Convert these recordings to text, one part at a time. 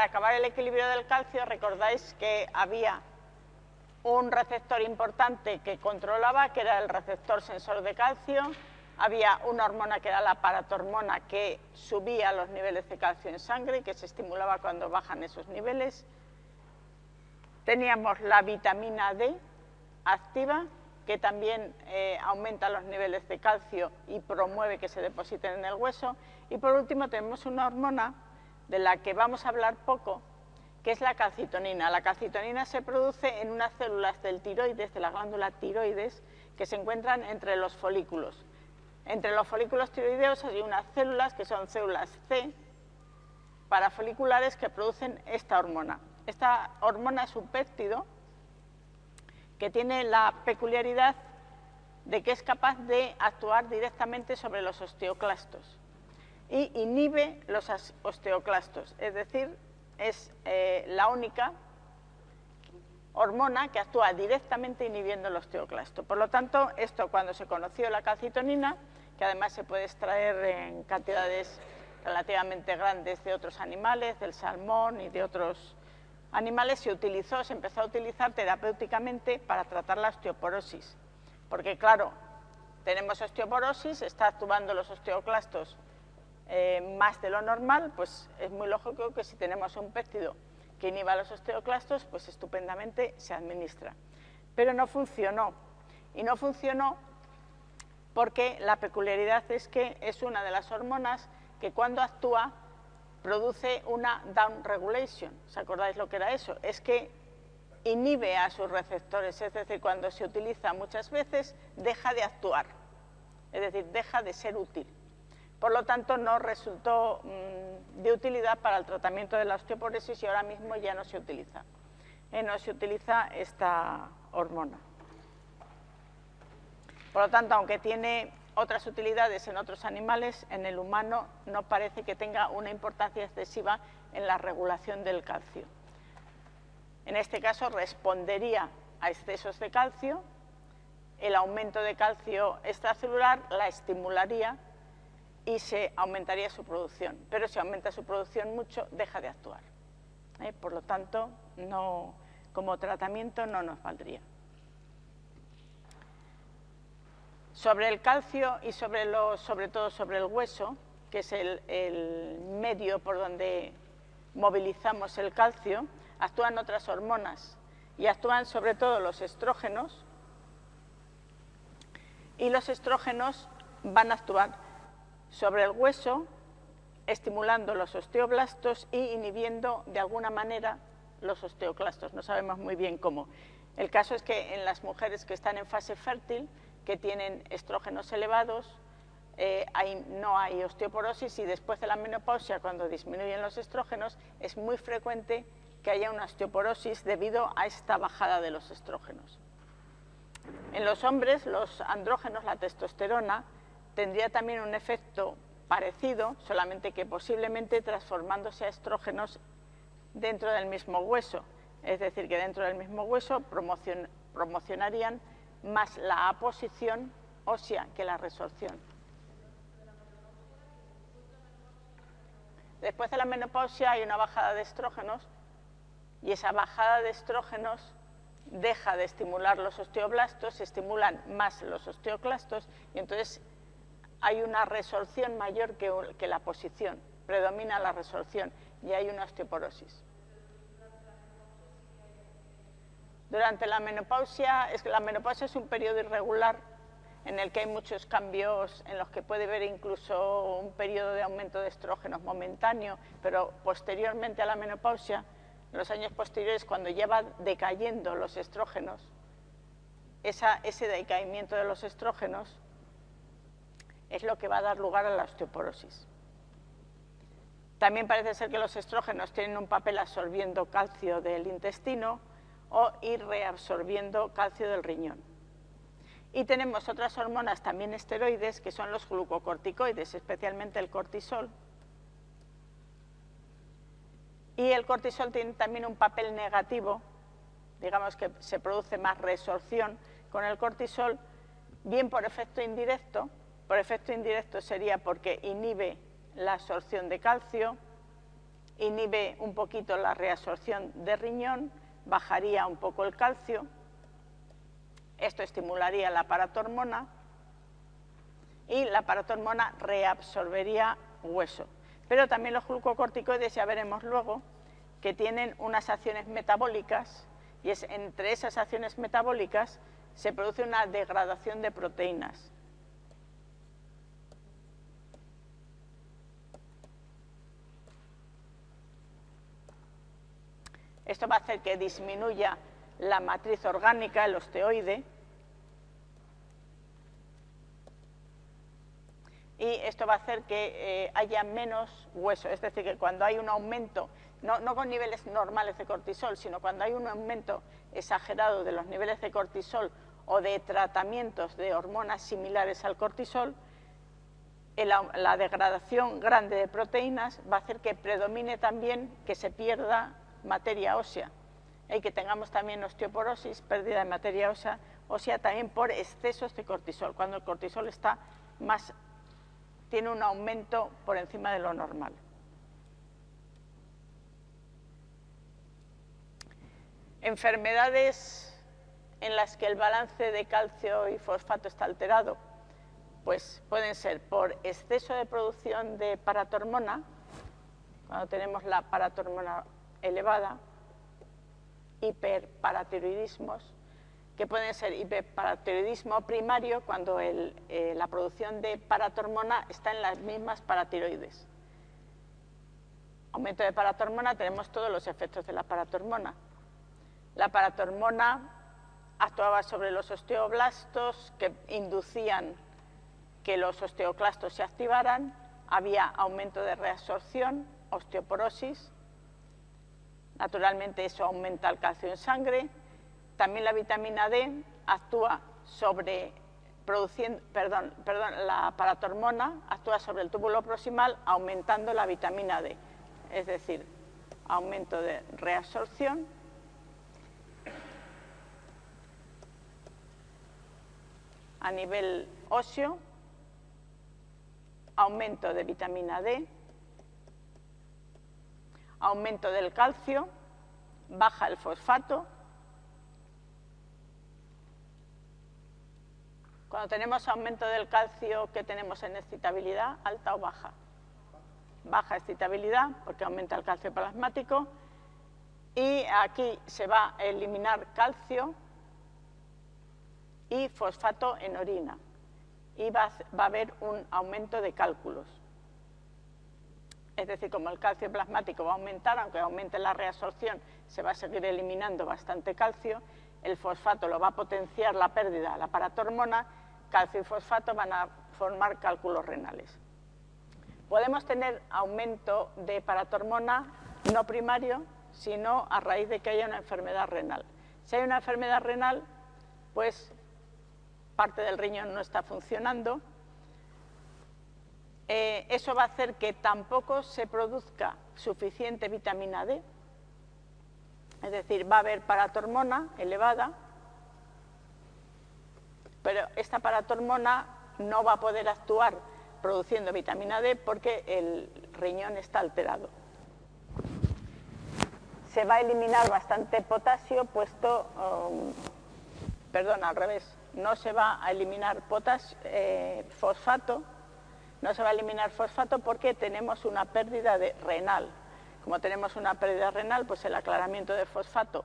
para acabar el equilibrio del calcio, recordáis que había un receptor importante que controlaba, que era el receptor sensor de calcio, había una hormona que era la paratormona que subía los niveles de calcio en sangre y que se estimulaba cuando bajan esos niveles. Teníamos la vitamina D activa, que también eh, aumenta los niveles de calcio y promueve que se depositen en el hueso. Y por último tenemos una hormona de la que vamos a hablar poco, que es la calcitonina. La calcitonina se produce en unas células del tiroides, de la glándula tiroides, que se encuentran entre los folículos. Entre los folículos tiroideos hay unas células que son células C parafoliculares que producen esta hormona. Esta hormona es un péptido que tiene la peculiaridad de que es capaz de actuar directamente sobre los osteoclastos y inhibe los osteoclastos, es decir, es eh, la única hormona que actúa directamente inhibiendo el osteoclasto. Por lo tanto, esto cuando se conoció la calcitonina, que además se puede extraer en cantidades relativamente grandes de otros animales, del salmón y de otros animales, se utilizó, se empezó a utilizar terapéuticamente para tratar la osteoporosis. Porque claro, tenemos osteoporosis, está actuando los osteoclastos eh, más de lo normal, pues es muy lógico que si tenemos un péptido que inhiba los osteoclastos, pues estupendamente se administra. Pero no funcionó. Y no funcionó porque la peculiaridad es que es una de las hormonas que cuando actúa produce una down regulation. ¿Os acordáis lo que era eso? Es que inhibe a sus receptores, es decir, cuando se utiliza muchas veces deja de actuar, es decir, deja de ser útil. Por lo tanto, no resultó mm, de utilidad para el tratamiento de la osteoporosis y ahora mismo ya no se utiliza. Eh, no se utiliza esta hormona. Por lo tanto, aunque tiene otras utilidades en otros animales, en el humano no parece que tenga una importancia excesiva en la regulación del calcio. En este caso respondería a excesos de calcio, el aumento de calcio extracelular la estimularía y se aumentaría su producción. Pero si aumenta su producción mucho, deja de actuar. ¿eh? Por lo tanto, no, como tratamiento no nos valdría. Sobre el calcio y sobre, sobre todo sobre el hueso, que es el medio por donde movilizamos el calcio, actúan otras hormonas y actúan sobre todo los estrógenos y los estrógenos van a actuar sobre el hueso, estimulando los osteoblastos y inhibiendo de alguna manera los osteoclastos. No sabemos muy bien cómo. El caso es que en las mujeres que están en fase fértil, que tienen estrógenos elevados, eh, no hay osteoporosis y después de la menopausia, cuando disminuyen los estrógenos, es muy frecuente que haya una osteoporosis debido a esta bajada de los estrógenos. En los hombres, los andrógenos, la testosterona, tendría también un efecto parecido, solamente que posiblemente transformándose a estrógenos dentro del mismo hueso. Es decir, que dentro del mismo hueso promocionarían más la aposición ósea que la resorción. Después de la menopausia hay una bajada de estrógenos y esa bajada de estrógenos deja de estimular los osteoblastos, se estimulan más los osteoclastos y entonces hay una resorción mayor que, la posición, predomina la resorción y hay una osteoporosis. Durante la menopausia, es que la menopausia es un periodo irregular en el que hay muchos cambios, en los que puede haber incluso un periodo de aumento de estrógenos momentáneo, pero posteriormente a la menopausia, en los años posteriores, cuando ya va decayendo los estrógenos, ese decaimiento de los estrógenos es lo que va a dar lugar a la osteoporosis. También parece ser que los estrógenos tienen un papel absorbiendo calcio del intestino o ir reabsorbiendo calcio del riñón. Y tenemos otras hormonas también esteroides que son los glucocorticoides, especialmente el cortisol. Y el cortisol tiene también un papel negativo, digamos que se produce más resorción con el cortisol, bien por efecto indirecto, por efecto indirecto sería porque inhibe la absorción de calcio inhibe un poquito la reabsorción de riñón, bajaría un poco el calcio, esto estimularía la paratormona y la paratormona reabsorbería hueso. Pero también los glucocorticoides, ya veremos luego, que tienen unas acciones metabólicas y es entre esas acciones metabólicas se produce una degradación de proteínas. Esto va a hacer que disminuya la matriz orgánica, el osteoide, y esto va a hacer que eh, haya menos hueso, es decir, que cuando hay un aumento, no, no, con niveles normales de cortisol, sino cuando hay un aumento exagerado de los niveles de cortisol o de tratamientos de hormonas similares al cortisol, la degradación grande de proteínas va a hacer que predomine también que se pierda materia ósea y que tengamos también osteoporosis, pérdida de materia ósea, ósea también por excesos de cortisol, cuando el cortisol está más, tiene un aumento por encima de lo normal. Enfermedades en las que el balance de calcio y fosfato está alterado, pues pueden ser por exceso de producción de paratormona, cuando tenemos la paratormona elevada, hiperparatiroidismos, que pueden ser hiperparatiroidismo primario cuando eh, la producción de paratormona está en las mismas paratiroides. Aumento de paratormona, tenemos todos los efectos de la paratormona. La paratormona actuaba sobre los osteoblastos que inducían que los osteoclastos se activaran, había aumento de reabsorción, osteoporosis, Naturalmente eso aumenta el calcio en sangre. También la vitamina D actúa sobre produciendo, perdón, perdón, la paratormona actúa sobre el túbulo proximal aumentando la vitamina D, es decir, aumento de reabsorción. A nivel óseo, aumento de vitamina D, aumento del calcio, baja el fosfato. Cuando tenemos aumento del calcio, ¿qué tenemos en excitabilidad? ¿Alta o baja? Baja excitabilidad, porque aumenta el calcio plasmático. Y aquí se va a eliminar calcio y fosfato en orina. Y va a haber un aumento de cálculos es decir, como el calcio plasmático va a aumentar, aunque aumente la reabsorción, se va a seguir eliminando bastante calcio, el fosfato lo va a potenciar la pérdida, la paratormona, calcio y fosfato van a formar cálculos renales. Podemos tener aumento de paratormona no primario, sino a raíz de que haya una enfermedad renal. Si hay una enfermedad renal, pues parte del riñón no está funcionando, eh, eso va a hacer que tampoco se produzca suficiente vitamina D, es decir, va a haber paratormona elevada, pero esta paratormona no va a poder actuar produciendo vitamina D porque el riñón está alterado. Se va a eliminar bastante potasio, puesto, um, perdón, al revés, no se va a eliminar eh, fosfato, no se va a eliminar fosfato porque tenemos una pérdida de renal. Como tenemos una pérdida renal, pues el aclaramiento de fosfato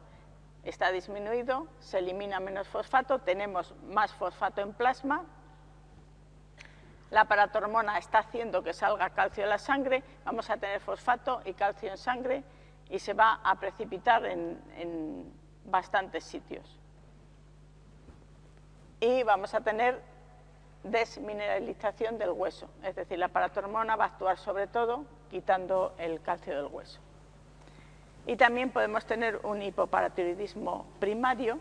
está disminuido, se elimina menos fosfato, tenemos más fosfato en plasma, la paratormona está haciendo que salga calcio de la sangre, vamos a tener fosfato y calcio en sangre y se va a precipitar en, en bastantes sitios. Y vamos a tener desmineralización del hueso, es decir, la paratormona va a actuar sobre todo quitando el calcio del hueso. Y también podemos tener un hipoparatiroidismo primario,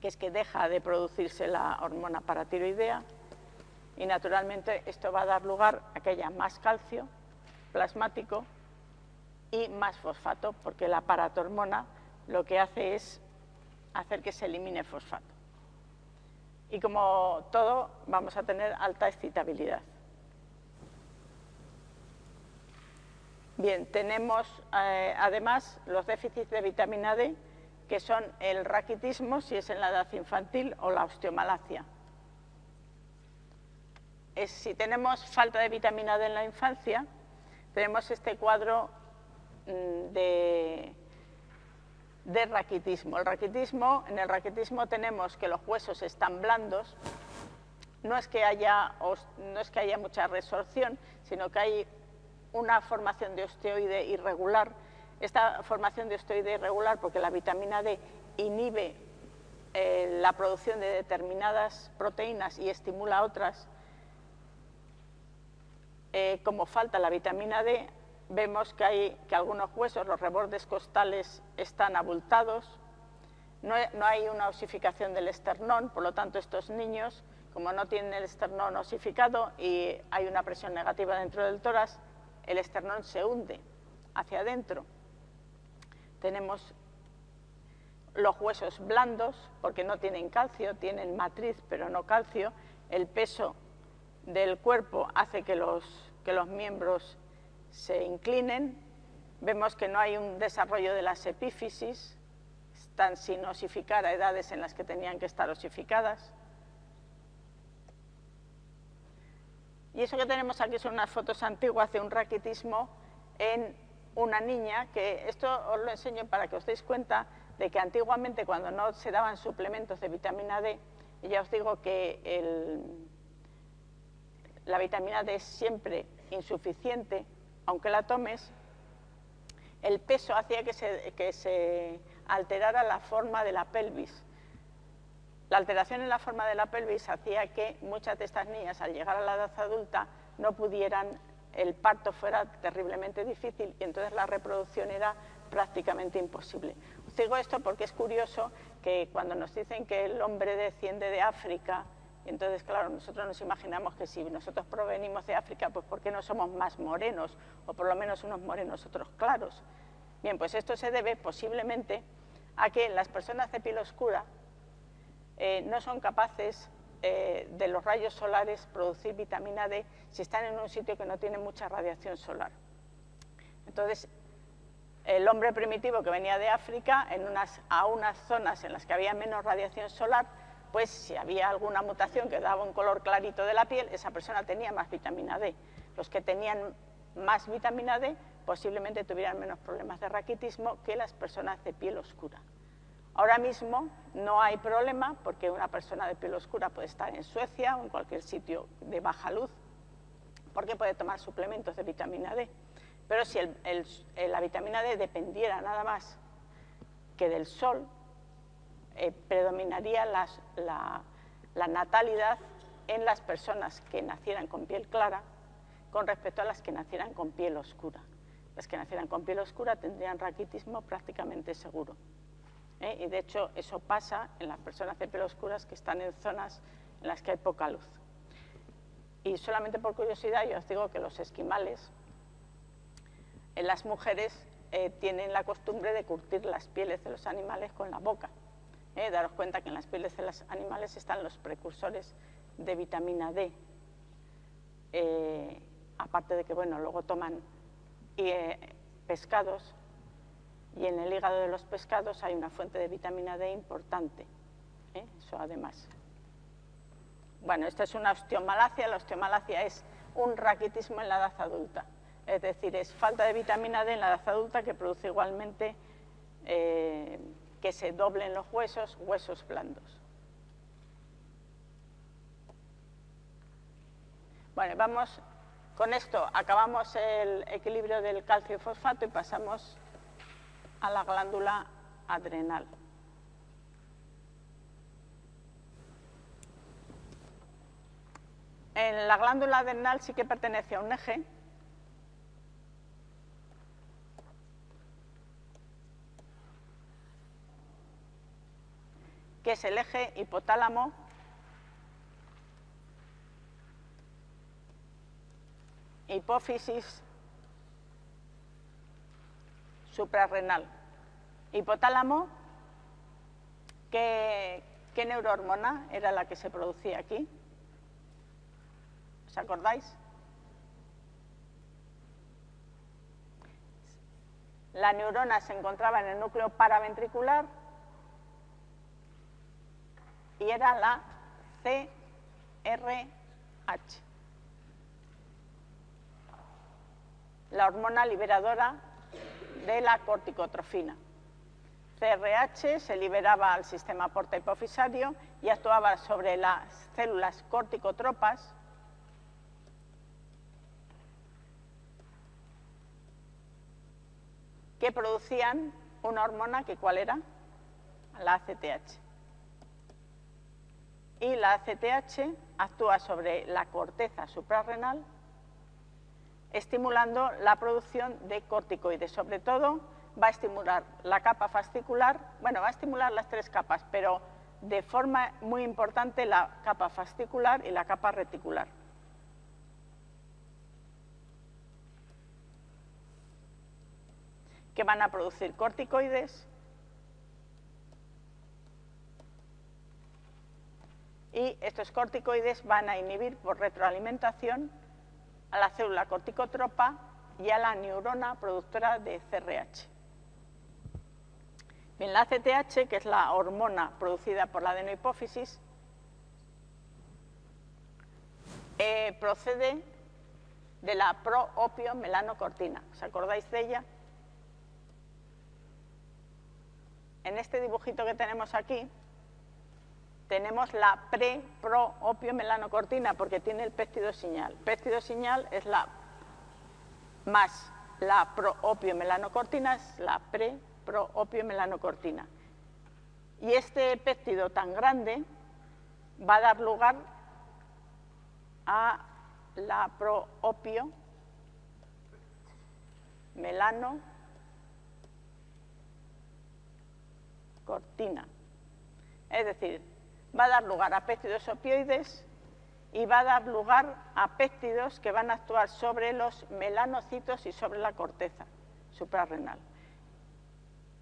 que es que deja de producirse la hormona paratiroidea y naturalmente esto va a dar lugar a que haya más calcio plasmático y más fosfato, porque la paratormona lo que hace es hacer que se elimine fosfato y como todo vamos a tener alta excitabilidad. Bien, tenemos eh, además los déficits de vitamina D, que son el raquitismo, si es en la edad infantil, o la osteomalacia. si tenemos falta de vitamina D en la infancia, tenemos este cuadro mm, de, de raquitismo. El raquitismo, en el raquitismo tenemos que los huesos están blandos, no es que haya, no es que haya mucha resorción, sino que hay una formación de osteoide irregular. Esta formación de osteoide irregular, porque la vitamina D inhibe eh, la producción de determinadas proteínas y estimula otras, eh, como falta la vitamina D, vemos que, hay, que algunos huesos, los rebordes costales, están abultados, no, no hay una osificación del esternón, por lo tanto estos niños como no tienen el esternón osificado y hay una presión negativa dentro del tórax, el esternón se hunde hacia adentro. Tenemos los huesos blandos, porque no tienen calcio, tienen matriz pero no calcio. El peso del cuerpo hace que los, que los miembros se inclinen. Vemos que no hay un desarrollo de las epífisis, están sin osificar a edades en las que tenían que estar osificadas. Y eso que tenemos aquí son unas fotos antiguas de un raquitismo en una niña, que esto os lo enseño para que os deis cuenta de que antiguamente cuando no se daban suplementos de vitamina D, y ya os digo que la vitamina D es siempre insuficiente, aunque la tomes, el peso hacía que se, alterara la forma de la pelvis. La alteración en la forma de la pelvis hacía que muchas de estas niñas, al llegar a la edad adulta, no pudieran, el parto fuera terriblemente difícil y entonces la reproducción era prácticamente imposible. Os digo esto porque es curioso que cuando nos dicen que el hombre desciende de África, entonces, claro, nosotros nos imaginamos que si nosotros provenimos de África, pues ¿por qué no somos más morenos? O por lo menos unos morenos, otros claros. Bien, pues esto se debe posiblemente a que las personas de piel oscura eh, no son capaces eh, de los rayos solares producir vitamina D si están en un sitio que no tiene mucha radiación solar. Entonces, el hombre primitivo que venía de África, en unas, a unas zonas en las que había menos radiación solar, pues si había alguna mutación que daba un color clarito de la piel, esa persona tenía más vitamina D. Los que tenían más vitamina D posiblemente tuvieran menos problemas de raquitismo que las personas de piel oscura. Ahora mismo no hay problema porque una persona de piel oscura puede estar en Suecia o en cualquier sitio de baja luz porque puede tomar suplementos de vitamina D. Pero si la vitamina D dependiera nada más que del sol, eh, predominaría la, natalidad en las personas que nacieran con piel clara con respecto a las que nacieran con piel oscura. Las que nacieran con piel oscura tendrían raquitismo prácticamente seguro. ¿eh? y de hecho eso pasa en las personas de pelo oscuras que están en zonas en las que hay poca luz. Y solamente por curiosidad yo os digo que los esquimales, en las mujeres eh, tienen la costumbre de curtir las pieles de los animales con la boca. ¿Eh? Daros cuenta que en las pieles de los animales están los precursores de vitamina D. aparte de que, bueno, luego toman pescados y en el hígado de los pescados hay una fuente de vitamina D importante, ¿eh? eso además. Bueno, esta es una osteomalacia, la osteomalacia es un raquitismo en la edad adulta, es decir, es falta de vitamina D en la edad adulta que produce igualmente eh, que se doblen los huesos, huesos blandos. Bueno, vamos, con esto acabamos el equilibrio del calcio y fosfato y pasamos a la glándula adrenal. En la glándula adrenal sí que pertenece a un eje que es el eje hipotálamo hipófisis suprarrenal. Hipotálamo, ¿qué, ¿qué neurohormona era la que se producía aquí? ¿Os acordáis? La neurona se encontraba en el núcleo paraventricular y era la CRH. La hormona liberadora de la corticotrofina. CRH se liberaba al sistema porta hipofisario y actuaba sobre las células corticotropas que producían una hormona que cuál era? La ACTH. Y la ACTH actúa sobre la corteza suprarrenal estimulando la producción de corticoides, sobre todo va a estimular la capa fascicular, bueno, va a estimular las tres capas, pero de forma muy importante la capa fascicular y la capa reticular. que van a producir corticoides y estos corticoides van a inhibir por retroalimentación a la célula corticotropa y a la neurona productora de CRH. Bien, la CTH, que es la hormona producida por la adenohipófisis, eh, procede de la proopiomelanocortina. ¿Os acordáis de ella? En este dibujito que tenemos aquí, tenemos la pre-pro-opiomelanocortina porque tiene el péptido señal. Péptido señal es la más la pro-opiomelanocortina es la pre-pro-opiomelanocortina. Y este péptido tan grande va a dar lugar a la pro-opio melanocortina. Es decir, va a dar lugar a péptidos opioides y va a dar lugar a péptidos que van a actuar sobre los melanocitos y sobre la corteza suprarrenal.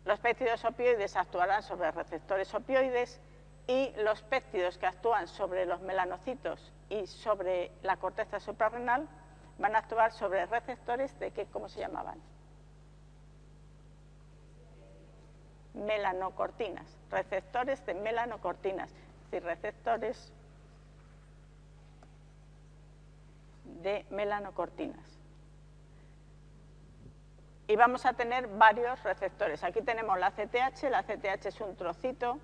Los péptidos opioides actuarán sobre receptores opioides y los péptidos que actúan sobre los melanocitos y sobre la corteza suprarrenal van a actuar sobre receptores de qué, ¿cómo se llamaban? Melanocortinas, receptores de melanocortinas y receptores de melanocortinas. Y vamos a tener varios receptores. Aquí tenemos la CTH, la CTH es un trocito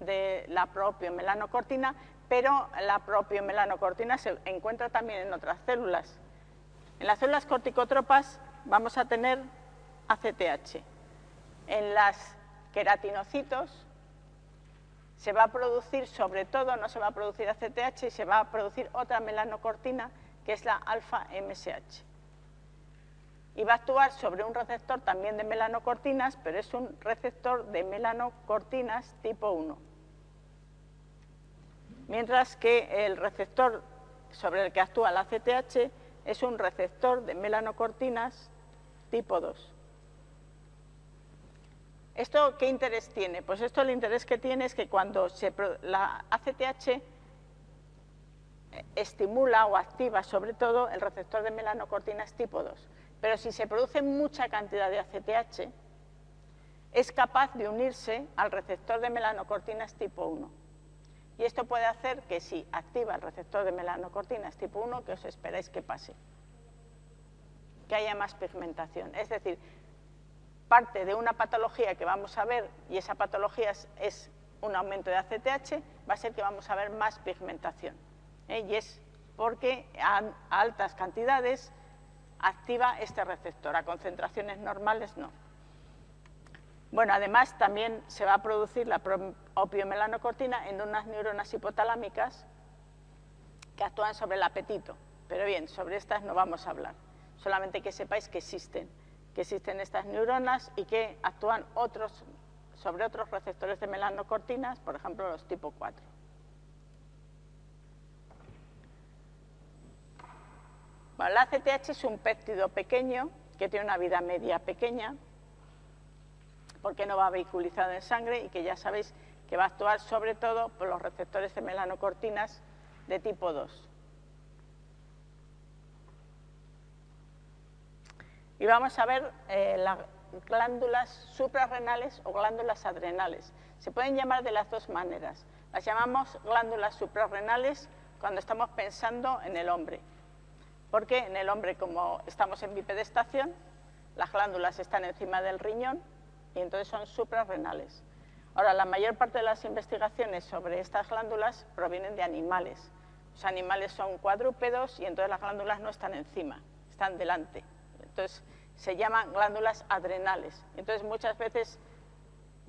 de la propia melanocortina, pero la propia melanocortina se encuentra también en otras células. En las células corticotropas vamos a tener ACTH. En las queratinocitos se va a producir, sobre todo, no se va a producir ACTH y se va a producir otra melanocortina que es la alfa-MSH. Y va a actuar sobre un receptor también de melanocortinas, pero es un receptor de melanocortinas tipo 1. Mientras que el receptor sobre el que actúa la ACTH es un receptor de melanocortinas tipo 2. ¿Esto qué interés tiene? Pues esto el interés que tiene es que cuando la ACTH estimula o activa sobre todo el receptor de melanocortinas tipo 2, pero si se produce mucha cantidad de ACTH, es capaz de unirse al receptor de melanocortinas tipo 1. Y esto puede hacer que si activa el receptor de melanocortinas tipo 1, que os esperáis que pase, que haya más pigmentación. Es decir, parte de una patología que vamos a ver, y esa patología es, un aumento de ACTH, va a ser que vamos a ver más pigmentación. ¿eh? Y es porque a, altas cantidades activa este receptor, a concentraciones normales no. Bueno, además también se va a producir la opiomelanocortina en unas neuronas hipotalámicas que actúan sobre el apetito. Pero bien, sobre estas no vamos a hablar, solamente que sepáis que existen que existen estas neuronas y que actúan otros, sobre otros receptores de melanocortinas, por ejemplo los tipo 4. Bueno, la ACTH es un péptido pequeño que tiene una vida media pequeña porque no va vehiculizado en sangre y que ya sabéis que va a actuar sobre todo por los receptores de melanocortinas de tipo 2. Y vamos a ver eh, glándulas suprarrenales o glándulas adrenales. Se pueden llamar de las dos maneras. Las llamamos glándulas suprarrenales cuando estamos pensando en el hombre. Porque en el hombre, como estamos en bipedestación, las glándulas están encima del riñón y entonces son suprarrenales. Ahora, la mayor parte de las investigaciones sobre estas glándulas provienen de animales. Los animales son cuadrúpedos y entonces las glándulas no están encima, están delante. Entonces, se llaman glándulas adrenales. Entonces, muchas veces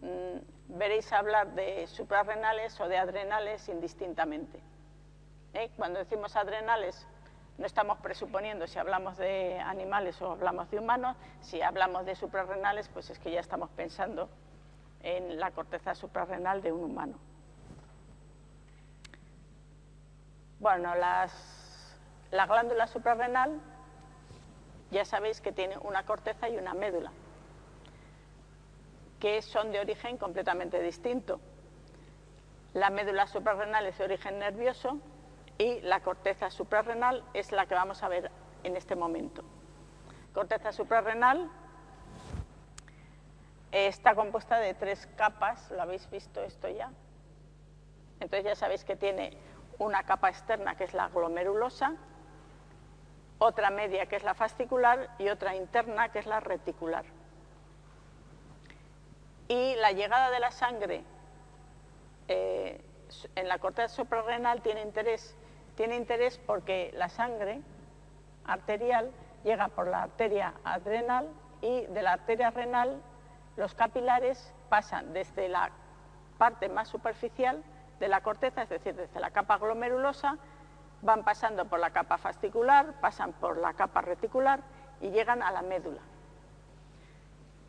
mm, veréis hablar de suprarrenales o de adrenales indistintamente. ¿Eh? Cuando decimos adrenales, no estamos presuponiendo si hablamos de animales o hablamos de humanos. Si hablamos de suprarrenales, pues es que ya estamos pensando en la corteza suprarrenal de un humano. Bueno, las, la glándula suprarrenal ya sabéis que tiene una corteza y una médula, que son de origen completamente distinto. La médula suprarrenal es de origen nervioso y la corteza suprarrenal es la que vamos a ver en este momento. Corteza suprarrenal está compuesta de tres capas, ¿lo habéis visto esto ya? Entonces ya sabéis que tiene una capa externa que es la glomerulosa, otra media que es la fascicular y otra interna que es la reticular. Y la llegada de la sangre eh, en la corteza suprarrenal tiene interés, tiene interés porque la sangre arterial llega por la arteria adrenal y de la arteria renal los capilares pasan desde la parte más superficial de la corteza, es decir, desde la capa glomerulosa, van pasando por la capa fascicular, pasan por la capa reticular y llegan a la médula.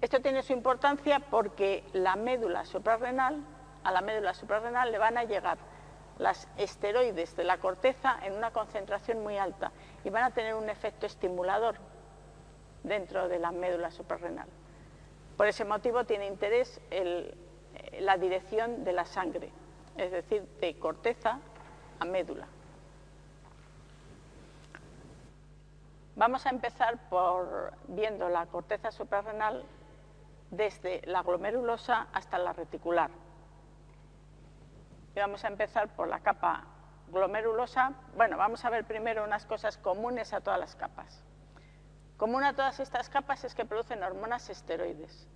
Esto tiene su importancia porque la médula suprarrenal, a la médula suprarrenal le van a llegar las esteroides de la corteza en una concentración muy alta y van a tener un efecto estimulador dentro de la médula suprarrenal. Por ese motivo tiene interés la dirección de la sangre, es decir, de corteza a médula. Vamos a empezar por viendo la corteza suprarrenal desde la glomerulosa hasta la reticular. Y vamos a empezar por la capa glomerulosa. Bueno, vamos a ver primero unas cosas comunes a todas las capas. Común a todas estas capas es que producen hormonas esteroides.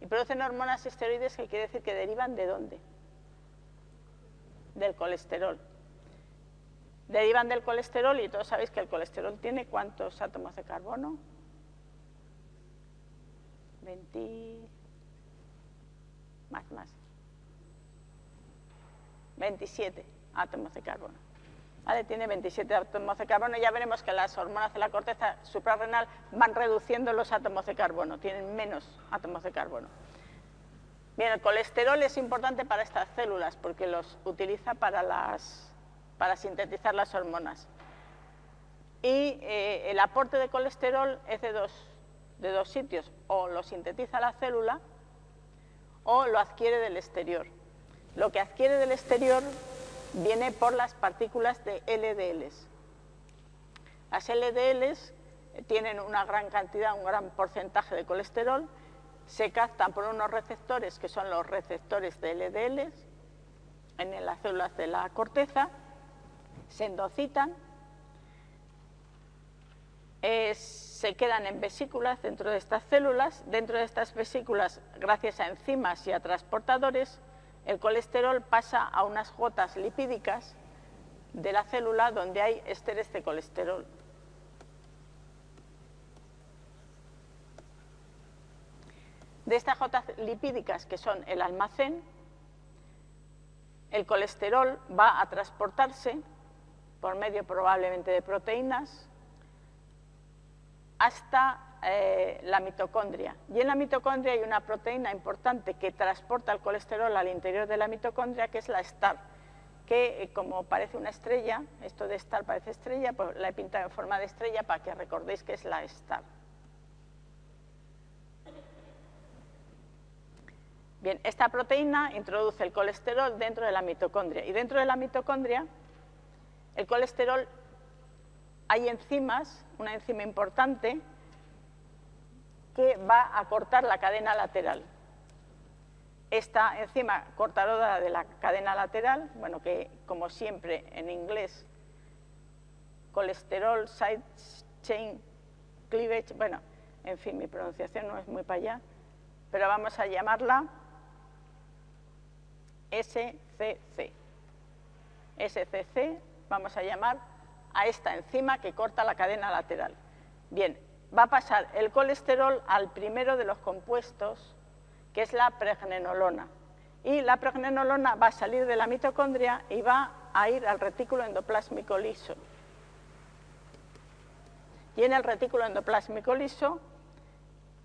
Y producen hormonas esteroides que quiere decir que derivan de dónde? Del colesterol. Derivan del colesterol y todos sabéis que el colesterol tiene cuántos átomos de carbono? 20... Más, más. 27 átomos de carbono. Tiene 27 átomos de carbono. Ya veremos que las hormonas de la corteza suprarrenal van reduciendo los átomos de carbono, tienen menos átomos de carbono. Bien, el colesterol es importante para estas células porque los utiliza para, las, para sintetizar las hormonas. Y eh, el aporte de colesterol es de dos, de dos sitios, o lo sintetiza la célula o lo adquiere del exterior. Lo que adquiere del exterior viene por las partículas de LDLs. Las LDLs tienen una gran cantidad, un gran porcentaje de colesterol, se captan por unos receptores que son los receptores de LDLs en las células de la corteza, se endocitan, se quedan en vesículas dentro de estas células, dentro de estas vesículas, gracias a enzimas y a transportadores, el colesterol pasa a unas gotas lipídicas de la célula donde hay esteres de colesterol. De estas gotas lipídicas, que son el almacén, el colesterol va a transportarse por medio probablemente de proteínas hasta eh, la mitocondria. Y en la mitocondria hay una proteína importante que transporta el colesterol al interior de la mitocondria, que es la STAR, que eh, como parece una estrella, esto de STAR parece estrella, pues la he pintado en forma de estrella para que recordéis que es la STAR. Bien, esta proteína introduce el colesterol dentro de la mitocondria y dentro de la mitocondria el colesterol hay enzimas, una enzima importante que va a cortar la cadena lateral. Esta enzima cortadora de la cadena lateral, bueno, que como siempre en inglés, colesterol side chain cleavage, bueno, en fin, mi pronunciación no es muy para allá, pero vamos a llamarla SCC. SCC vamos a llamar a esta enzima que corta la cadena lateral. Bien, va a pasar el colesterol al primero de los compuestos, que es la pregnenolona. Y la pregnenolona va a salir de la mitocondria y va a ir al retículo endoplásmico liso. Y en el retículo endoplásmico liso,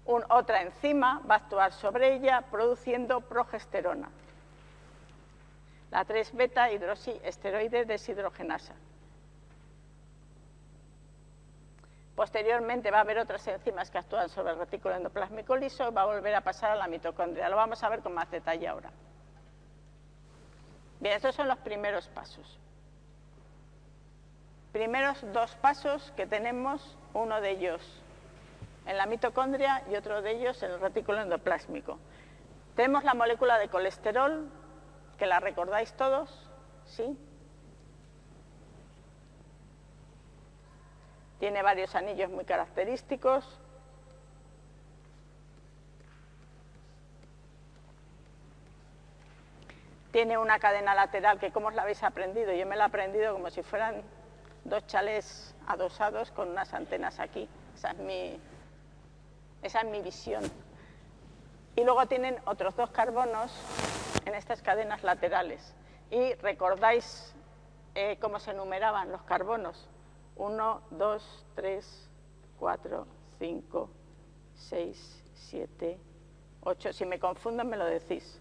otra enzima va a actuar sobre ella produciendo progesterona la 3-beta hidroxiesteroide deshidrogenasa. Posteriormente va a haber otras enzimas que actúan sobre el retículo endoplásmico liso y va a volver a pasar a la mitocondria. Lo vamos a ver con más detalle ahora. Bien, estos son los primeros pasos. Primeros dos pasos que tenemos, uno de ellos en la mitocondria y otro de ellos en el retículo endoplásmico. Tenemos la molécula de colesterol, ¿Que la recordáis todos? ¿Sí? Tiene varios anillos muy característicos. Tiene una cadena lateral que, ¿cómo os la habéis aprendido? Yo me la he aprendido como si fueran dos chalés adosados con unas antenas aquí. Esa es mi, esa es mi visión. Y luego tienen otros dos carbonos en estas cadenas laterales. Y recordáis eh, cómo se numeraban los carbonos. 1, 2, 3, 4, 5, 6, 7, 8. Si me confundo me lo decís.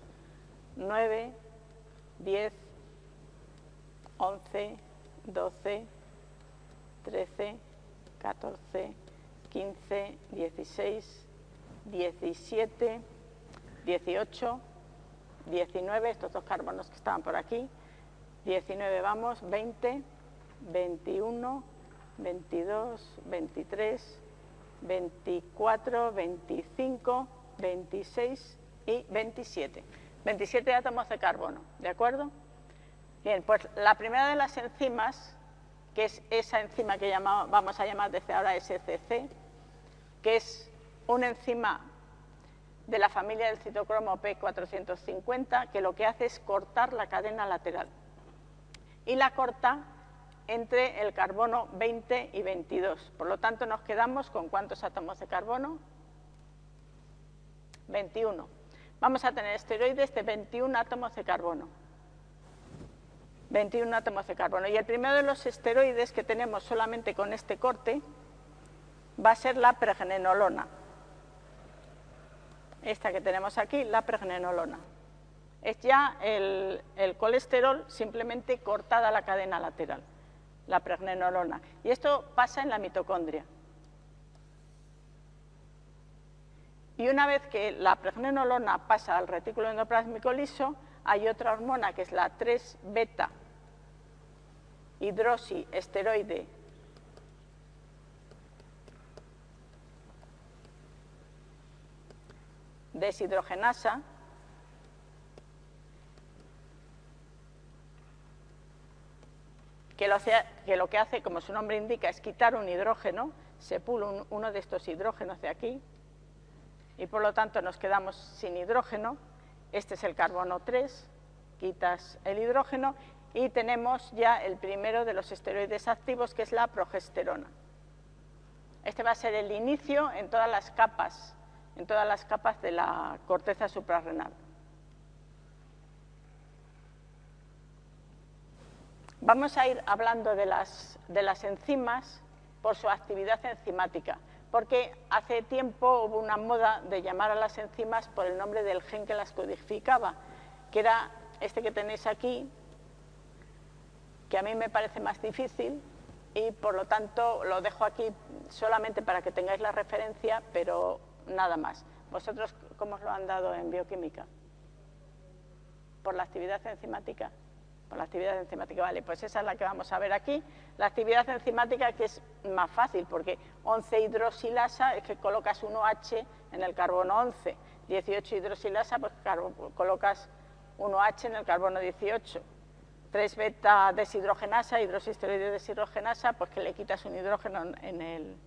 9, 10, 11, 12, 13, 14, 15, 16, 17, 18, 19, estos dos carbonos que estaban por aquí, 19 vamos, 20, 21, 22, 23, 24, 25, 26 y 27. 27 átomos de carbono, ¿de acuerdo? Bien, pues la primera de las enzimas, que es esa enzima que vamos a llamar desde ahora SCC, que es una enzima de la familia del citocromo P450 que lo que hace es cortar la cadena lateral y la corta entre el carbono 20 y 22. Por lo tanto, nos quedamos con cuántos átomos de carbono? 21. Vamos a tener esteroides de 21 átomos de carbono. 21 átomos de carbono. Y el primero de los esteroides que tenemos solamente con este corte va a ser la pregnenolona esta que tenemos aquí, la pregnenolona. Es ya el, colesterol simplemente cortada la cadena lateral, la pregnenolona. Y esto pasa en la mitocondria. Y una vez que la pregnenolona pasa al retículo endoplásmico liso, hay otra hormona que es la 3-beta hidroxiesteroide deshidrogenasa, que lo, que hace, como su nombre indica, es quitar un hidrógeno, se pula uno de estos hidrógenos de aquí, y por lo tanto nos quedamos sin hidrógeno. Este es el carbono 3, quitas el hidrógeno, y tenemos ya el primero de los esteroides activos, que es la progesterona. Este va a ser el inicio en todas las capas en todas las capas de la corteza suprarrenal. Vamos a ir hablando de las, de las enzimas por su actividad enzimática, porque hace tiempo hubo una moda de llamar a las enzimas por el nombre del gen que las codificaba, que era este que tenéis aquí, que a mí me parece más difícil y por lo tanto lo dejo aquí solamente para que tengáis la referencia, pero nada más. ¿Vosotros cómo os lo han dado en bioquímica? ¿Por la actividad enzimática? con la actividad enzimática, vale, pues esa es la que vamos a ver aquí. La actividad enzimática que es más fácil, porque 11 hidroxilasa es que colocas 1H en el carbono 11, 18 hidroxilasa, pues colocas 1H en el carbono 18. 3 beta deshidrogenasa, hidroxisteroide deshidrogenasa, pues que le quitas un hidrógeno en, en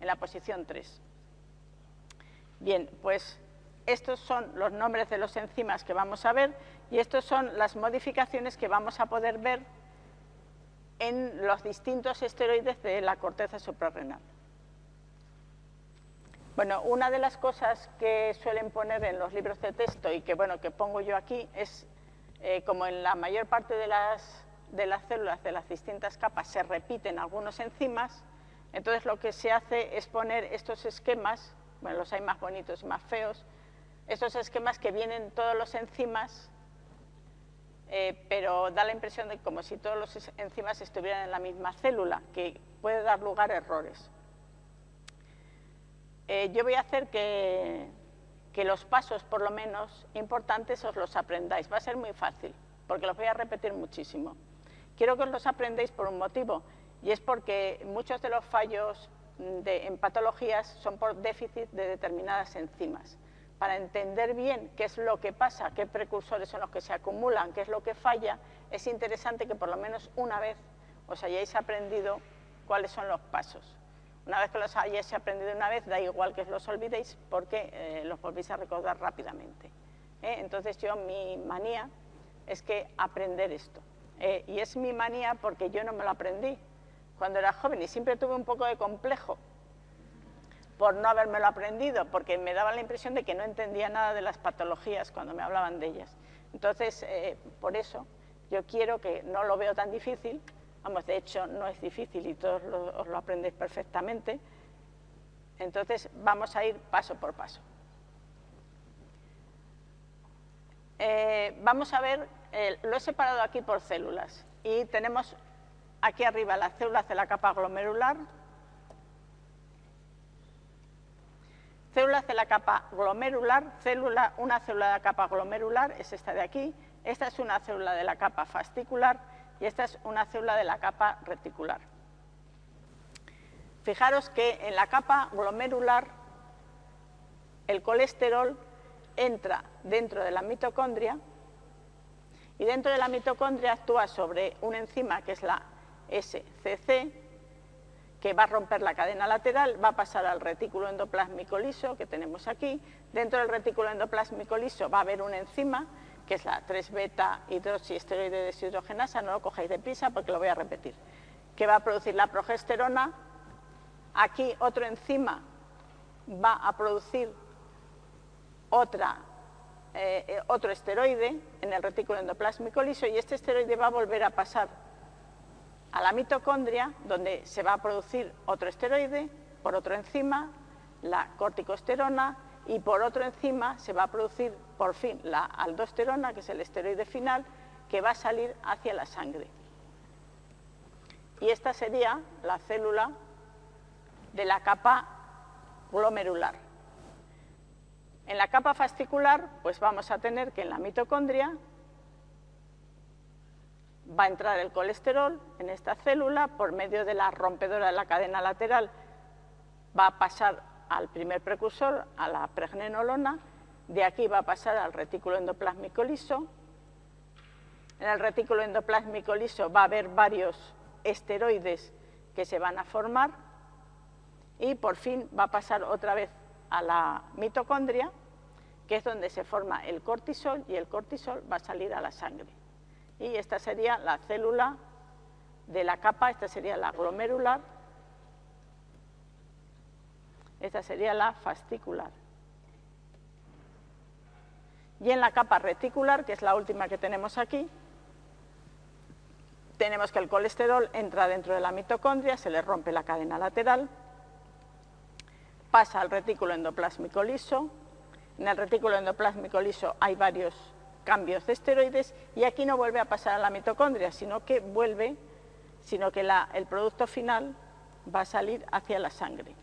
la posición 3. Bien, pues estos son los nombres de los enzimas que vamos a ver y estas son las modificaciones que vamos a poder ver en los distintos esteroides de la corteza suprarrenal. Bueno, una de las cosas que suelen poner en los libros de texto y que, bueno, que pongo yo aquí es, eh, como en la mayor parte de las, de las células de las distintas capas se repiten algunos enzimas, entonces lo que se hace es poner estos esquemas, bueno, los hay más bonitos y más feos, estos esquemas que vienen todos los enzimas, eh, pero da la impresión de como si todos los enzimas estuvieran en la misma célula, que puede dar lugar a errores. Eh, yo voy a hacer que, que los pasos, por lo menos importantes, os los aprendáis. Va a ser muy fácil, porque los voy a repetir muchísimo. Quiero que os los aprendáis por un motivo, y es porque muchos de los fallos de, en patologías son por déficit de determinadas enzimas para entender bien qué es lo que pasa, qué precursores son los que se acumulan, qué es lo que falla, es interesante que por lo menos una vez os hayáis aprendido cuáles son los pasos. Una vez que los hayáis aprendido una vez, da igual que os los olvidéis porque eh, los volvéis a recordar rápidamente. ¿eh? Entonces yo, mi manía es que aprender esto. ¿eh? y es mi manía porque yo no me lo aprendí cuando era joven y siempre tuve un poco de complejo por no habérmelo aprendido, porque me daba la impresión de que no entendía nada de las patologías cuando me hablaban de ellas. Entonces, eh, por eso, yo quiero que no lo veo tan difícil, vamos, de hecho no es difícil y todos os lo aprendéis perfectamente, entonces vamos a ir paso por paso. Eh, vamos a ver, eh, lo he separado aquí por células y tenemos aquí arriba las células de la capa glomerular, Células de la capa glomerular, célula, una célula de la capa glomerular es esta de aquí, esta es una célula de la capa fascicular y esta es una célula de la capa reticular. Fijaros que en la capa glomerular el colesterol entra dentro de la mitocondria y dentro de la mitocondria actúa sobre una enzima que es la SCC, que va a romper la cadena lateral, va a pasar al retículo endoplásmico liso que tenemos aquí. Dentro del retículo endoplásmico liso va a haber una enzima, que es la 3-beta hidroxiesteroide deshidrogenasa, no lo cojáis de prisa porque lo voy a repetir, que va a producir la progesterona. Aquí otro enzima va a producir otra, eh, eh, otro esteroide en el retículo endoplásmico liso y este esteroide va a volver a pasar a la mitocondria, donde se va a producir otro esteroide, por otro enzima, la corticosterona, y por otro enzima se va a producir por fin la aldosterona, que es el esteroide final, que va a salir hacia la sangre. Y esta sería la célula de la capa glomerular. En la capa fascicular, pues vamos a tener que en la mitocondria va a entrar el colesterol en esta célula por medio de la rompedora de la cadena lateral, va a pasar al primer precursor, a la pregnenolona, de aquí va a pasar al retículo endoplásmico liso. En el retículo endoplásmico liso va a haber varios esteroides que se van a formar. Y por fin va a pasar otra vez a la mitocondria, que es donde se forma el cortisol y el cortisol va a salir a la sangre y esta sería la célula de la capa, esta sería la glomerular, esta sería la fascicular. Y en la capa reticular, que es la última que tenemos aquí, tenemos que el colesterol entra dentro de la mitocondria, se le rompe la cadena lateral, pasa al retículo endoplásmico liso, en el retículo endoplásmico liso hay varios cambios de esteroides y aquí no vuelve a pasar a la mitocondria, sino que vuelve, sino que el producto final va a salir hacia la sangre.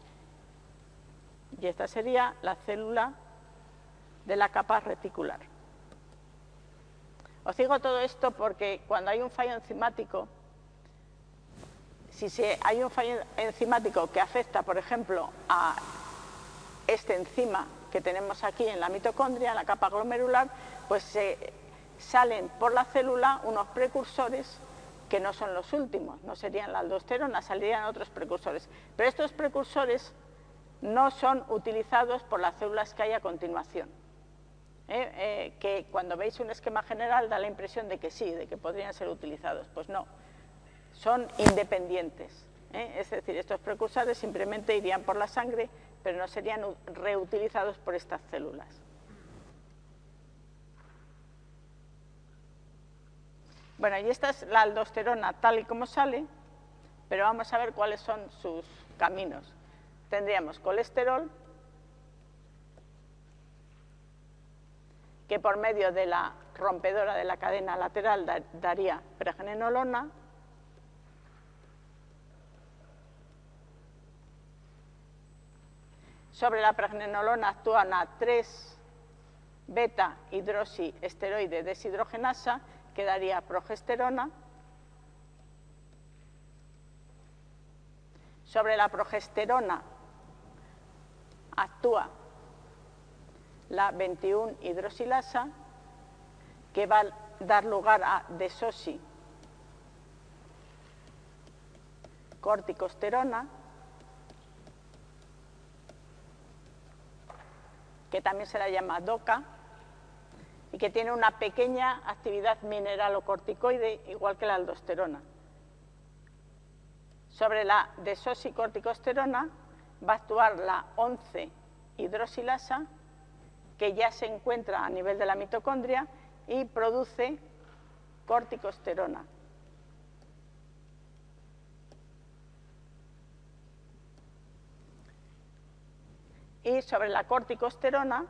Y esta sería la célula de la capa reticular. Os digo todo esto porque cuando hay un fallo enzimático, si hay un fallo enzimático que afecta, por ejemplo, a este enzima que tenemos aquí en la mitocondria, en la capa glomerular, pues se salen por la célula unos precursores que no son los últimos, no serían la aldosterona, saldrían otros precursores. Pero estos precursores no son utilizados por las células que hay a continuación. ¿eh? Eh, que cuando veis un esquema general da la impresión de que sí, de que podrían ser utilizados. Pues no, son independientes. ¿eh? Es decir, estos precursores simplemente irían por la sangre, pero no serían reutilizados por estas células. Bueno, y esta es la aldosterona tal y como sale, pero vamos a ver cuáles son sus caminos. Tendríamos colesterol, que por medio de la rompedora de la cadena lateral daría pregnenolona, sobre la pregnenolona actúa una 3 beta hidroxiesteroide deshidrogenasa que daría progesterona. Sobre la progesterona actúa la 21 hidroxilasa que va a dar lugar a desosi corticosterona que también se la llama DOCA y que tiene una pequeña actividad mineralocorticoide igual que la aldosterona. Sobre la desosicorticosterona va a actuar la 11 hidroxilasa que ya se encuentra a nivel de la mitocondria y produce corticosterona. Y sobre la corticosterona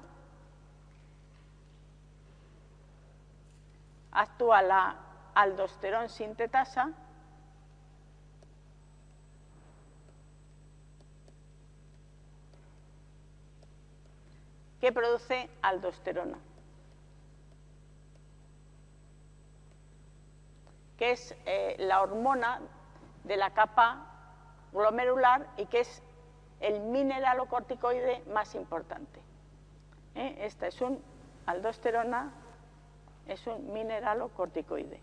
actúa la aldosterón sintetasa que produce aldosterona, que es eh, la hormona de la capa glomerular y que es el mineralocorticoide más importante. ¿Eh? Esta es un aldosterona, es un mineralocorticoide.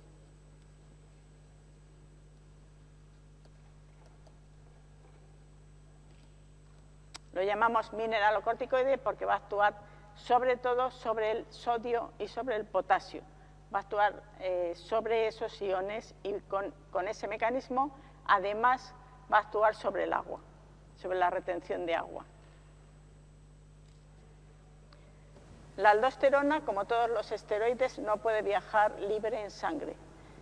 Lo llamamos mineralocorticoide porque va a actuar sobre todo sobre el sodio y sobre el potasio. Va a actuar eh, sobre esos iones y con, con ese mecanismo además va a actuar sobre el agua, sobre la retención de agua. La aldosterona, como todos los esteroides, no puede viajar libre en sangre.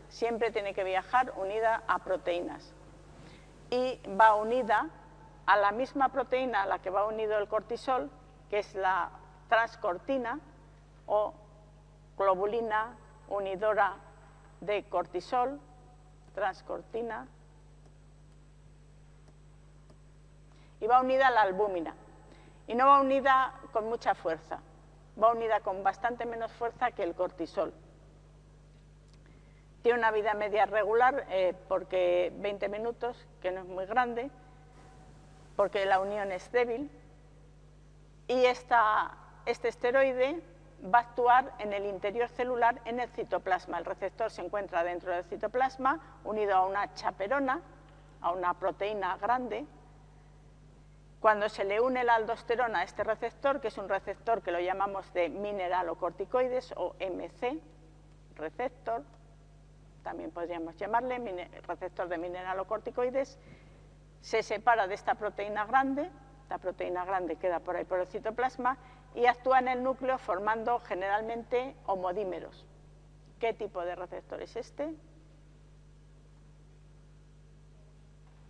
Siempre tiene que viajar unida a proteínas. Y va unida a la misma proteína a la que va unido el cortisol, que es la transcortina o globulina unidora de cortisol, transcortina, y va unida a la albúmina. Y no va unida con mucha fuerza, va unida con bastante menos fuerza que el cortisol. Tiene una vida media regular, eh, porque 20 minutos, que no es muy grande, porque la unión es débil, y este esteroide va a actuar en el interior celular en el citoplasma. El receptor se encuentra dentro del citoplasma, unido a una chaperona, a una proteína grande. Cuando se le une la aldosterona a este receptor, que es un receptor que lo llamamos de mineralocorticoides o MC, receptor, también podríamos llamarle receptor de mineralocorticoides, se separa de esta proteína grande, la proteína grande queda por ahí por el citoplasma y actúa en el núcleo formando generalmente homodímeros. ¿Qué tipo de receptor es este?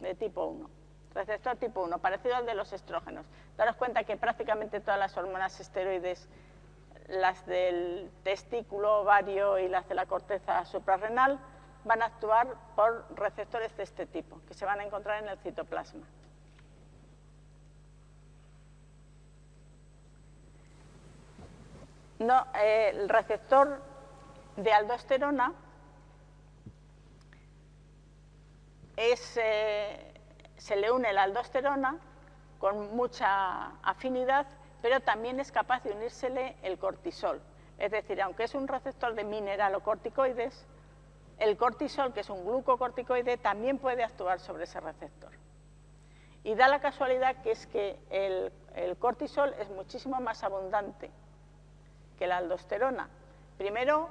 De tipo 1. Receptor tipo 1, parecido al de los estrógenos. Daros cuenta que prácticamente todas las hormonas esteroides, las del testículo, ovario y las de la corteza suprarrenal, van a actuar por receptores de este tipo, que se van a encontrar en el citoplasma. No, eh, el receptor de aldosterona eh, se le une la aldosterona con mucha afinidad, pero también es capaz de unírsele el cortisol. Es decir, aunque es un receptor de mineralocorticoides, el cortisol, que es un glucocorticoide, también puede actuar sobre ese receptor. Y da la casualidad que es que el, cortisol es muchísimo más abundante que la aldosterona. Primero,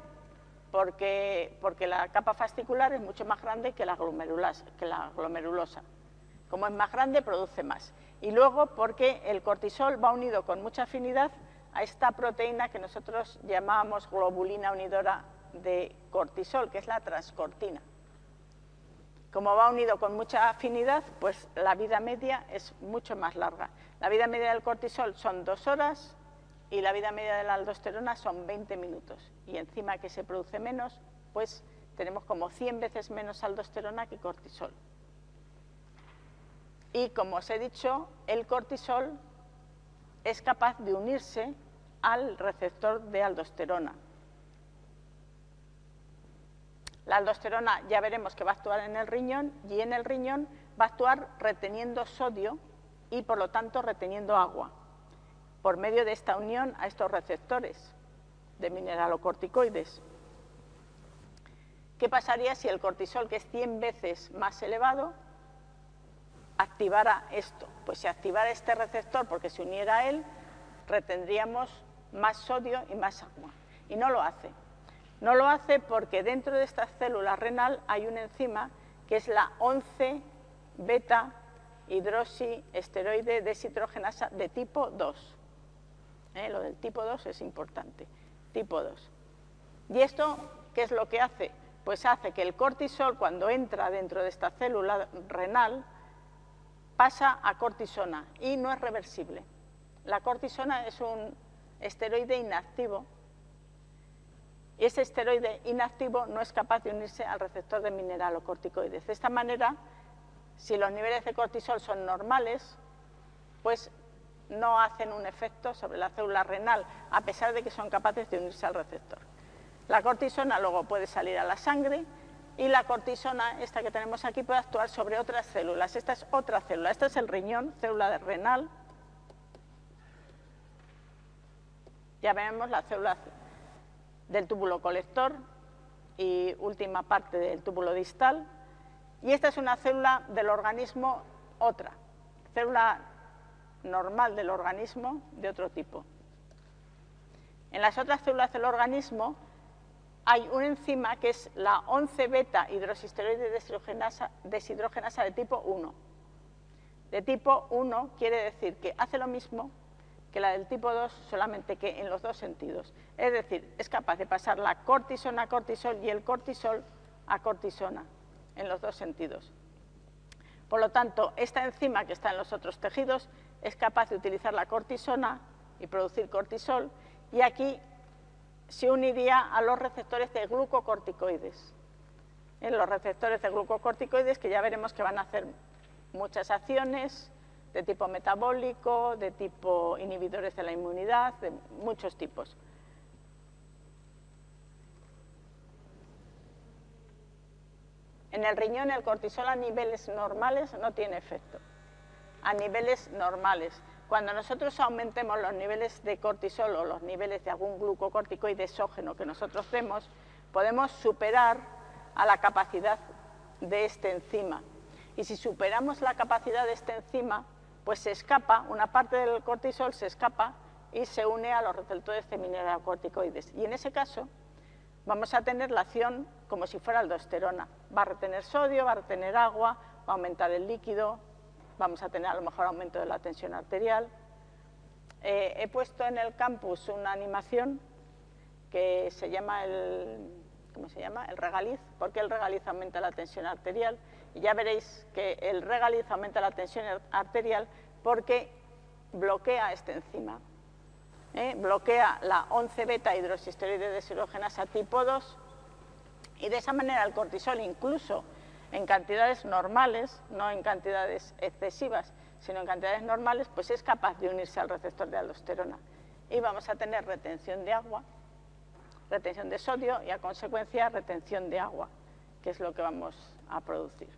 porque, porque, la capa fascicular es mucho más grande que la, que la glomerulosa. Como es más grande, produce más. Y luego, porque el cortisol va unido con mucha afinidad a esta proteína que nosotros llamábamos globulina unidora de cortisol, que es la transcortina. Como va unido con mucha afinidad, pues la vida media es mucho más larga. La vida media del cortisol son dos horas y la vida media de la aldosterona son 20 minutos. Y encima que se produce menos, pues tenemos como 100 veces menos aldosterona que cortisol. Y como os he dicho, el cortisol es capaz de unirse al receptor de aldosterona. La aldosterona ya veremos que va a actuar en el riñón y en el riñón va a actuar reteniendo sodio y por lo tanto reteniendo agua por medio de esta unión a estos receptores de mineralocorticoides. ¿Qué pasaría si el cortisol, que es 100 veces más elevado, activara esto? Pues si activara este receptor porque se uniera a él, retendríamos más sodio y más agua. Y no lo hace. No lo hace porque dentro de esta célula renal hay una enzima que es la 11 beta hidroxiesteroide deshidrogenasa de tipo 2. ¿Eh? Lo del tipo 2 es importante. Tipo 2. ¿Y esto qué es lo que hace? Pues hace que el cortisol, cuando entra dentro de esta célula renal, pasa a cortisona y no es reversible. La cortisona es un esteroide inactivo y ese esteroide inactivo no es capaz de unirse al receptor de mineralocorticoides. De esta manera, si los niveles de cortisol son normales, pues no hacen un efecto sobre la célula renal, a pesar de que son capaces de unirse al receptor. La cortisona luego puede salir a la sangre y la cortisona, esta que tenemos aquí, puede actuar sobre otras células. Esta es otra célula, esta es el riñón, célula renal, Ya vemos la célula del túbulo colector y última parte del túbulo distal. Y esta es una célula del organismo otra, célula normal del organismo de otro tipo. En las otras células del organismo hay una enzima que es la 11-beta hidroxisteroide deshidrogenasa de tipo 1. De tipo 1 quiere decir que hace lo mismo que la del tipo 2, solamente que en los dos sentidos. Es decir, es capaz de pasar la cortisona a cortisol y el cortisol a cortisona, en los dos sentidos. Por lo tanto, esta enzima que está en los otros tejidos es capaz de utilizar la cortisona y producir cortisol, y aquí se uniría a los receptores de glucocorticoides. En los receptores de glucocorticoides que ya veremos que van a hacer muchas acciones, de tipo metabólico, de tipo inhibidores de la inmunidad, de muchos tipos. En el riñón el cortisol a niveles normales no tiene efecto, a niveles normales. Cuando nosotros aumentemos los niveles de cortisol o los niveles de algún glucocorticoide exógeno que nosotros demos, podemos superar a la capacidad de este enzima. Y si superamos la capacidad de este enzima, pues se escapa, una parte del cortisol se escapa y se une a los receptores de mineralocorticoides. Y en ese caso vamos a tener la acción como si fuera aldosterona. Va a retener sodio, va a retener agua, va a aumentar el líquido, vamos a tener a lo mejor aumento de la tensión arterial. Eh, he puesto en el campus una animación que se llama el, ¿cómo se llama? El regaliz, porque el regaliz aumenta la tensión arterial y ya veréis que el regaliz aumenta la tensión arterial porque bloquea esta enzima. ¿eh? Bloquea la 11-beta hidroxisteroide deshidrogenasa tipo 2 y de esa manera el cortisol incluso en cantidades normales, no en cantidades excesivas, sino en cantidades normales, pues es capaz de unirse al receptor de aldosterona. Y vamos a tener retención de agua retención de sodio y a consecuencia retención de agua, que es lo que vamos a producir.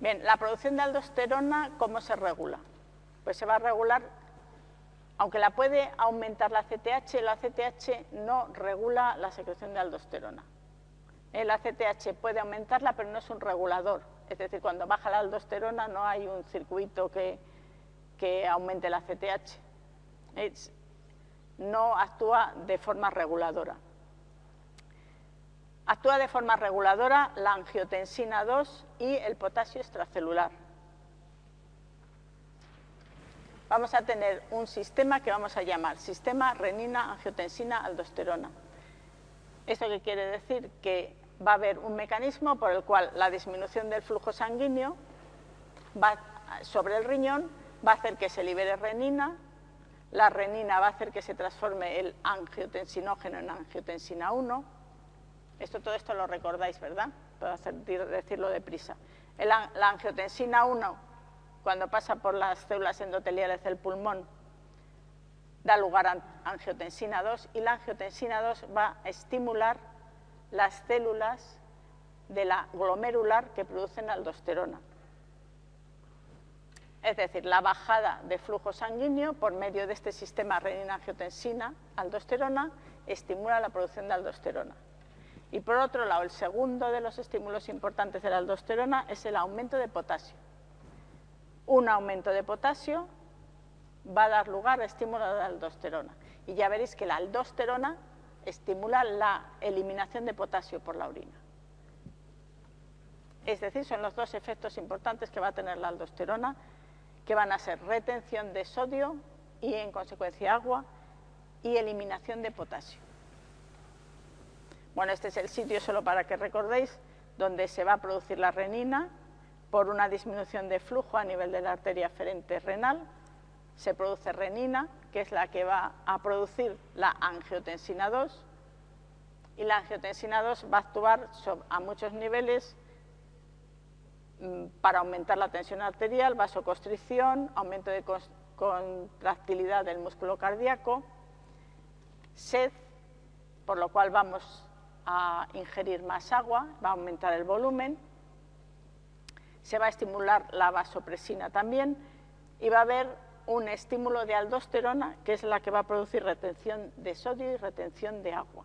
Bien, la producción de aldosterona, ¿cómo se regula? Pues se va a regular, aunque la puede aumentar la CTH, la CTH no regula la secreción de aldosterona. La CTH puede aumentarla, pero no es un regulador. Es decir, cuando baja la aldosterona no hay un circuito que, que aumente la CTH. no actúa de forma reguladora. Actúa de forma reguladora la angiotensina 2 y el potasio extracelular. Vamos a tener un sistema que vamos a llamar sistema renina-angiotensina-aldosterona. ¿Esto qué quiere decir? Que va a haber un mecanismo por el cual la disminución del flujo sanguíneo sobre el riñón va a hacer que se libere renina, la renina va a hacer que se transforme el angiotensinógeno en angiotensina 1, esto, todo esto lo recordáis, ¿verdad? Puedo decirlo deprisa. la angiotensina 1, cuando pasa por las células endoteliales del pulmón, da lugar a angiotensina 2 y la angiotensina 2 va a estimular las células de la glomerular que producen aldosterona. Es decir, la bajada de flujo sanguíneo por medio de este sistema renina-angiotensina-aldosterona estimula la producción de aldosterona. Y por otro lado, el segundo de los estímulos importantes de la aldosterona es el aumento de potasio. Un aumento de potasio va a dar lugar a estímulo de aldosterona. Y ya veréis que la aldosterona estimula la eliminación de potasio por la orina. Es decir, son los dos efectos importantes que va a tener la aldosterona, que van a ser retención de sodio y, en consecuencia, agua, y eliminación de potasio. Bueno, este es el sitio, solo para que recordéis, donde se va a producir la renina por una disminución de flujo a nivel de la arteria aferente renal. Se produce renina, que es la que va a producir la angiotensina 2, y la angiotensina 2 va a actuar a muchos niveles mm, para aumentar la tensión arterial, vasoconstricción, aumento de contractilidad del músculo cardíaco, sed, por lo cual vamos a ingerir más agua, va a aumentar el volumen, se va a estimular la vasopresina también y va a haber un estímulo de aldosterona que es la que va a producir retención de sodio y retención de agua.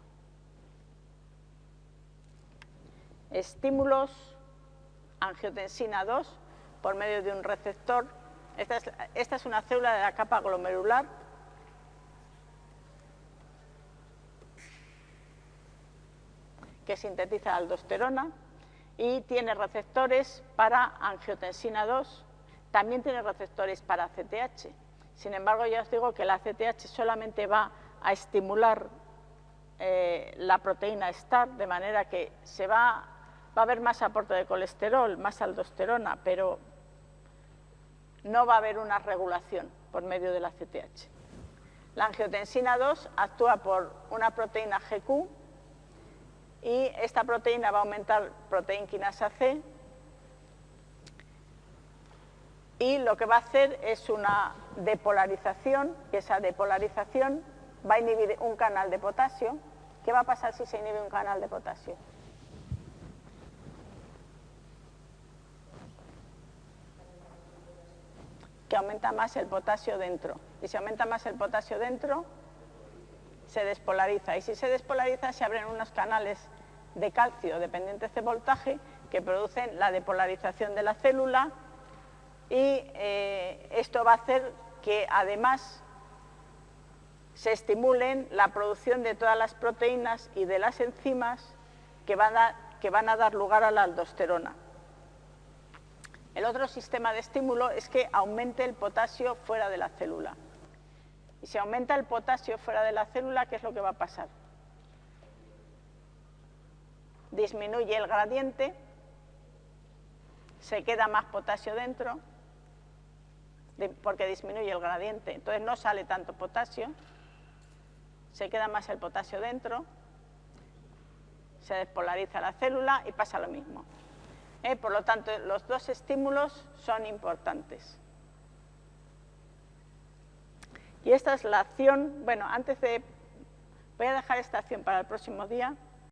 Estímulos angiotensina 2 por medio de un receptor. Esta es, una célula de la capa glomerular que sintetiza aldosterona y tiene receptores para angiotensina 2, también tiene receptores para CTH. Sin embargo, ya os digo que la CTH solamente va a estimular eh, la proteína STAR, de manera que se va, a haber más aporte de colesterol, más aldosterona, pero no va a haber una regulación por medio de la CTH. La angiotensina 2 actúa por una proteína GQ y esta proteína va a aumentar proteína quinasa C y lo que va a hacer es una depolarización, y esa depolarización va a inhibir un canal de potasio. ¿Qué va a pasar si se inhibe un canal de potasio? Que aumenta más el potasio dentro. Y si aumenta más el potasio dentro, se despolariza. Y si se despolariza, se abren unos canales de calcio dependientes de voltaje que producen la depolarización de la célula y eh, esto va a hacer que además se estimulen la producción de todas las proteínas y de las enzimas que van a, que van a dar lugar a la aldosterona. El otro sistema de estímulo es que aumente el potasio fuera de la célula. Y si aumenta el potasio fuera de la célula, ¿qué es lo que va a pasar? disminuye el gradiente, se queda más potasio dentro, porque disminuye el gradiente, entonces no sale tanto potasio, se queda más el potasio dentro, se despolariza la célula y pasa lo mismo. ¿Eh? Por lo tanto, los dos estímulos son importantes. Y esta es la acción, bueno, antes de, voy a dejar esta acción para el próximo día,